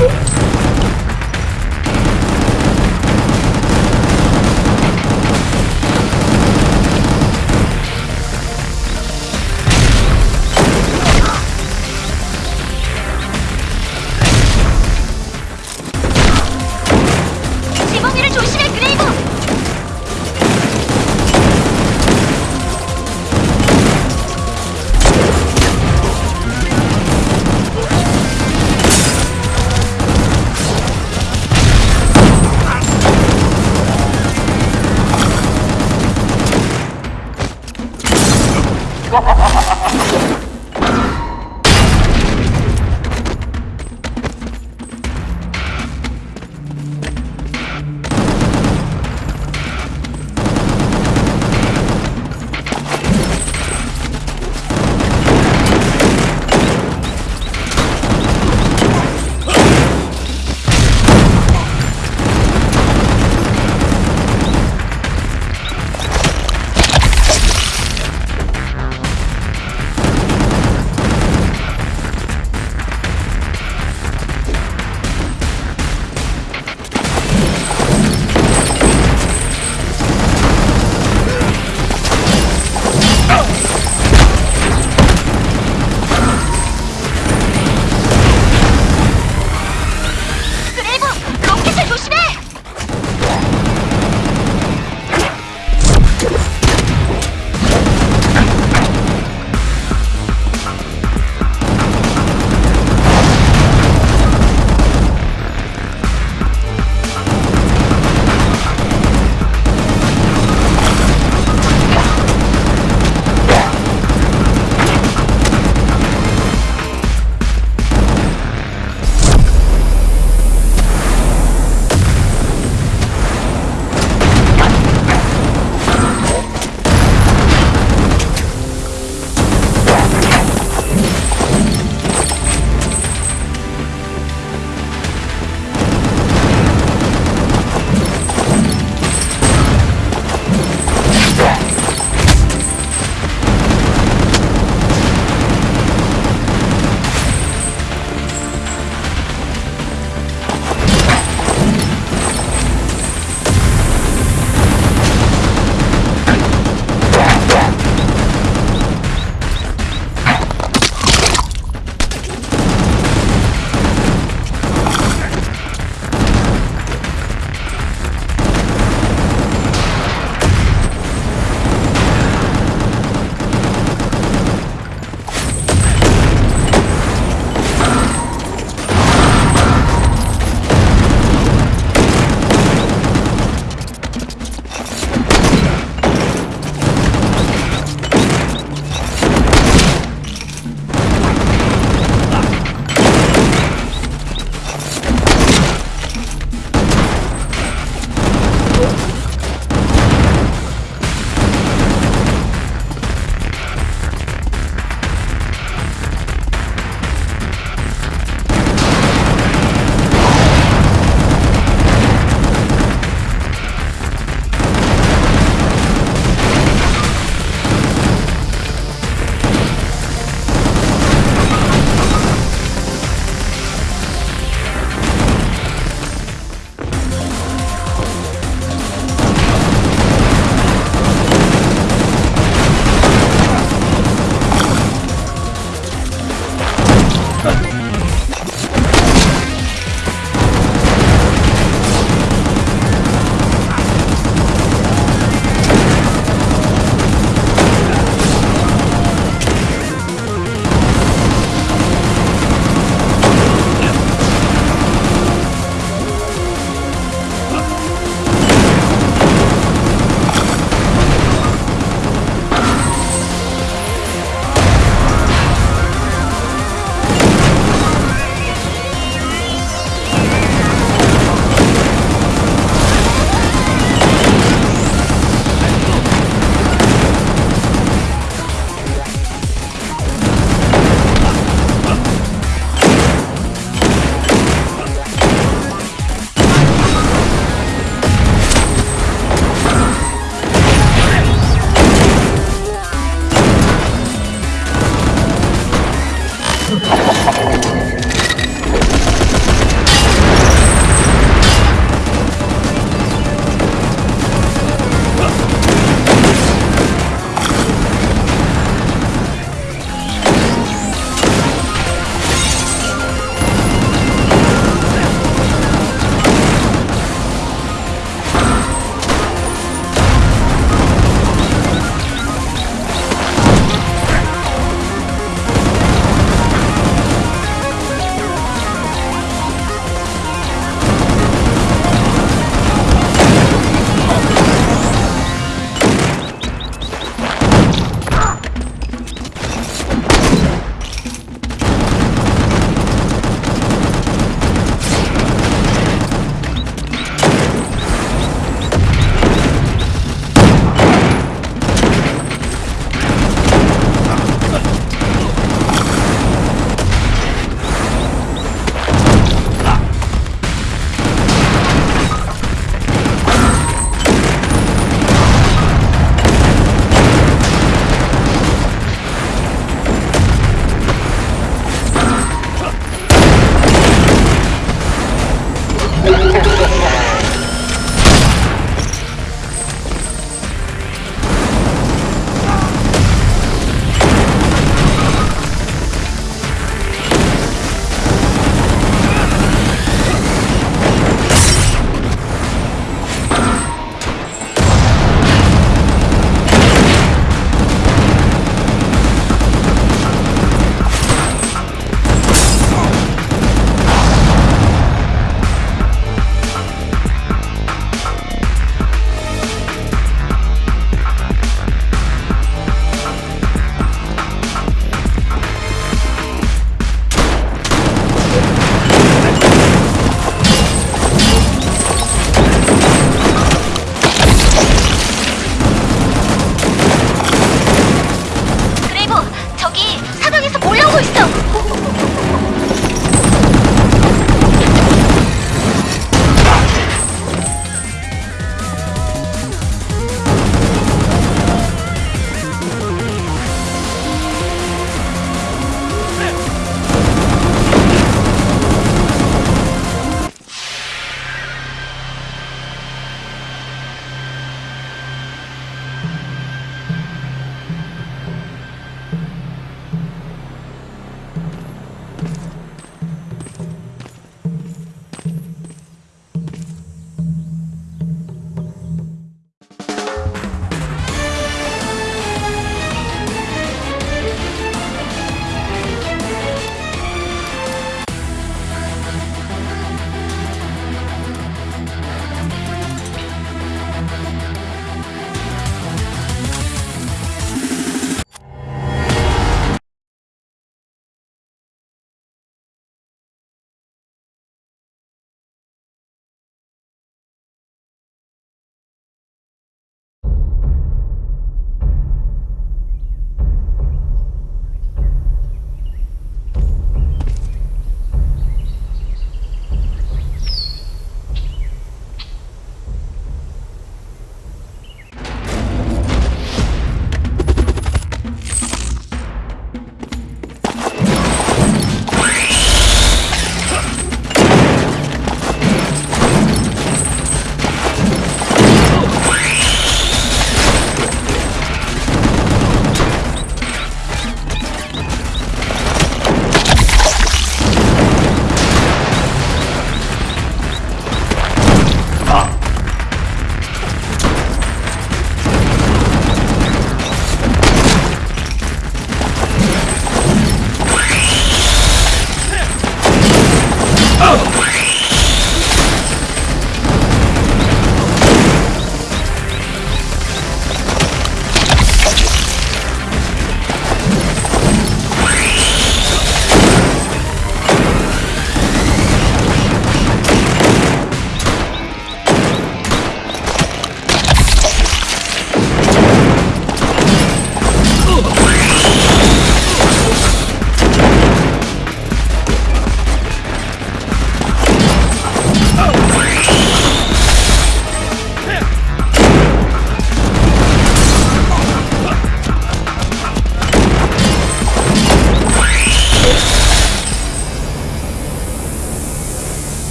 Oh!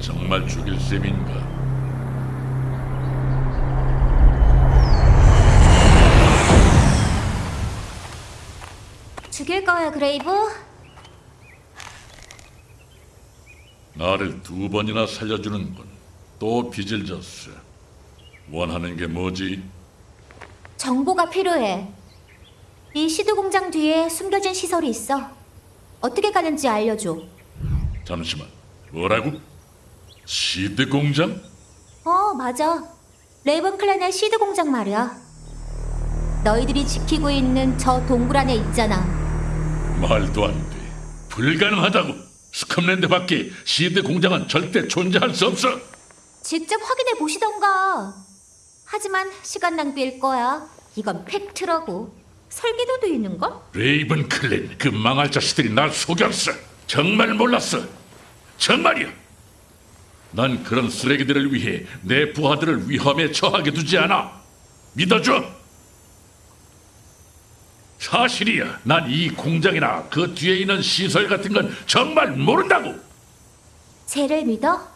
정말 죽일 셈인가? 죽일 거야, 그레이브? 나를 두 번이나 살려주는군. 또 빚을 졌어. 원하는 게 뭐지? 정보가 필요해. 이 시드 공장 뒤에 숨겨진 시설이 있어. 어떻게 가는지 알려줘. 잠시만. 뭐라고? 시드 공장? 어, 맞아. 레이븐 클랜의 시드 공장 말이야. 너희들이 지키고 있는 저 동굴 안에 있잖아. 말도 안 돼. 불가능하다고. 스컵랜드 밖에 시드 공장은 절대 존재할 수 없어. 직접 확인해 보시던가. 하지만 시간 낭비일 거야. 이건 팩트라고. 설계도도 있는걸? 레이븐 클랜 그 망할 자식들이 날 속였어. 정말 몰랐어. 정말이야. 난 그런 쓰레기들을 위해 내 부하들을 위험에 처하게 두지 않아. 믿어줘. 사실이야. 난 이 공장이나 그 뒤에 있는 시설 같은 건 정말 모른다고. 쟤를 믿어?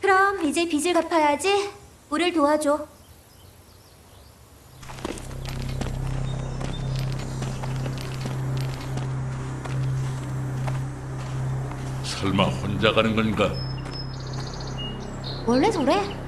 그럼 이제 빚을 갚아야지. 우릴 도와줘. 설마 혼자 가는 건가? 원래 저래.